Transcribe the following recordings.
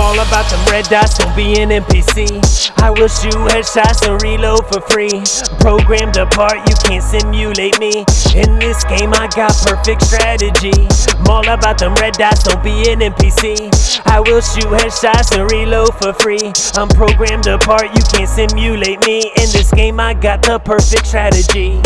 all about them red dots, don't be an NPC. I will shoot headshots and reload for free. Programmed apart, you can't simulate me. In this game, I got perfect strategy. I'm all about them red dots, don't be an NPC. I will shoot headshots and reload for free. I'm programmed apart, you can't simulate me. In this game, I got the perfect strategy.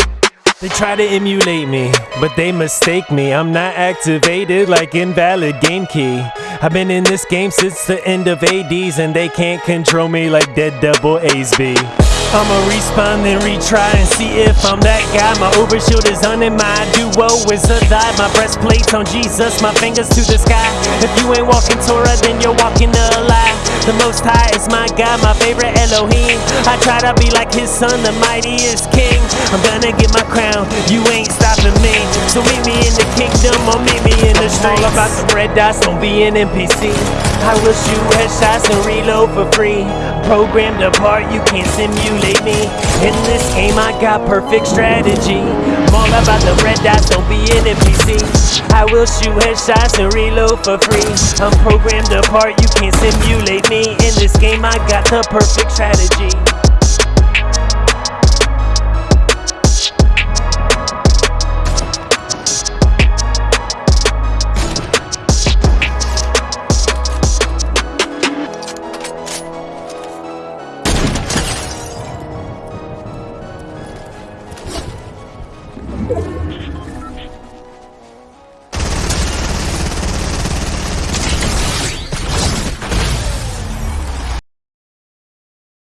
They try to emulate me, but they mistake me. I'm not activated like invalid game key. I've been in this game since the end of ADs, and they can't control me like dead double A's be. I'ma respawn and retry and see if I'm that guy. My overshield is on and my duo is a die. My breastplate's on Jesus, my fingers to the sky. If you ain't walking Torah, then you're walking a lie. The most high is my God, my favorite Elohim. I try to be like his son, the mightiest king. I'm gonna get my crown, you ain't stopping me. So meet me in the kingdom or meet me in the streets. All about the red dots, don't be an NPC. I will shoot headshots and reload for free. Programmed apart, you can't simulate me. In this game, I got perfect strategy. I'm all about the red dots, don't be an NPC. I will shoot headshots and reload for free. I'm programmed apart, you can't simulate me. In this game, I got the perfect strategy.